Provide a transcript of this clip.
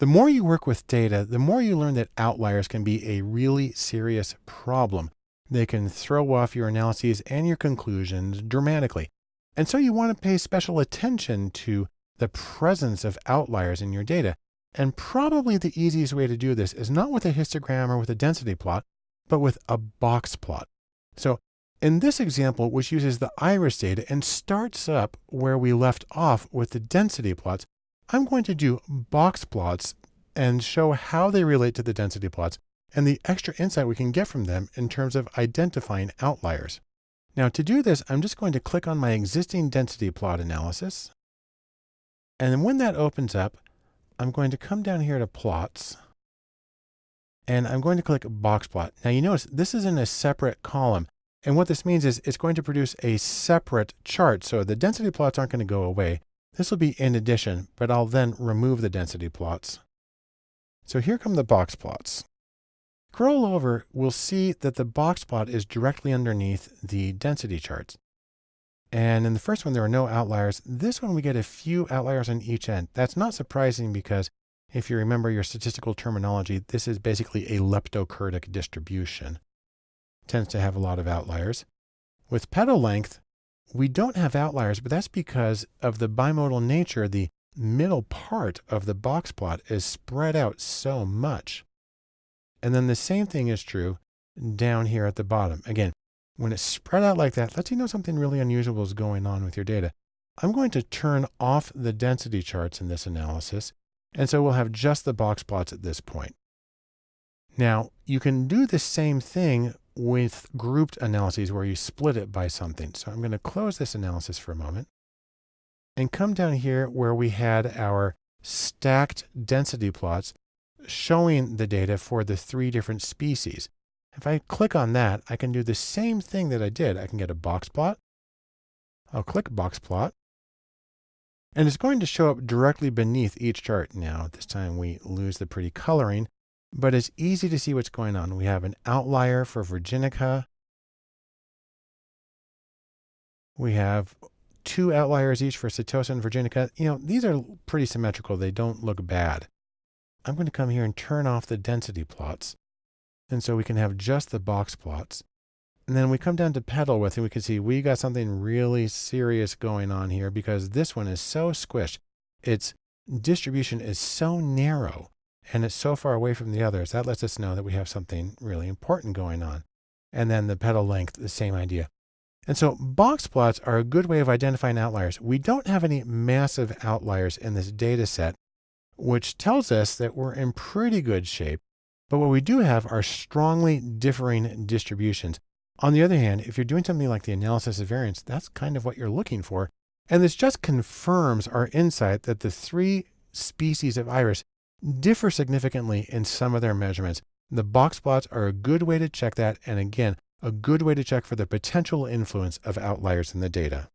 The more you work with data, the more you learn that outliers can be a really serious problem. They can throw off your analyses and your conclusions dramatically. And so you want to pay special attention to the presence of outliers in your data. And probably the easiest way to do this is not with a histogram or with a density plot, but with a box plot. So in this example, which uses the iris data and starts up where we left off with the density plots, I'm going to do box plots and show how they relate to the density plots and the extra insight we can get from them in terms of identifying outliers. Now to do this, I'm just going to click on my existing density plot analysis. And then when that opens up, I'm going to come down here to plots and I'm going to click box plot. Now you notice this is in a separate column. And what this means is it's going to produce a separate chart. So the density plots aren't going to go away. This will be in addition, but I'll then remove the density plots. So here come the box plots. Scroll over, we'll see that the box plot is directly underneath the density charts. And in the first one, there are no outliers. This one, we get a few outliers on each end. That's not surprising because if you remember your statistical terminology, this is basically a leptokurtic distribution. It tends to have a lot of outliers. With petal length, we don't have outliers, but that's because of the bimodal nature. The middle part of the box plot is spread out so much. And then the same thing is true down here at the bottom. Again, when it's spread out like that, lets you know something really unusual is going on with your data. I'm going to turn off the density charts in this analysis. And so we'll have just the box plots at this point. Now you can do the same thing with grouped analyses where you split it by something. So I'm going to close this analysis for a moment and come down here where we had our stacked density plots showing the data for the three different species. If I click on that, I can do the same thing that I did. I can get a box plot. I'll click box plot. And it's going to show up directly beneath each chart. Now, this time we lose the pretty coloring, but it's easy to see what's going on. We have an outlier for Virginica. We have two outliers each for Setosa and Virginica. You know, these are pretty symmetrical. They don't look bad. I'm going to come here and turn off the density plots. And so we can have just the box plots. And then we come down to petal width and we can see we got something really serious going on here because this one is so squished. Its distribution is so narrow and it's so far away from the others. That lets us know that we have something really important going on. And then the petal length, the same idea. And so box plots are a good way of identifying outliers. We don't have any massive outliers in this data set which tells us that we're in pretty good shape. But what we do have are strongly differing distributions. On the other hand, if you're doing something like the analysis of variance, that's kind of what you're looking for. And this just confirms our insight that the three species of iris differ significantly in some of their measurements. The box plots are a good way to check that. And again, a good way to check for the potential influence of outliers in the data.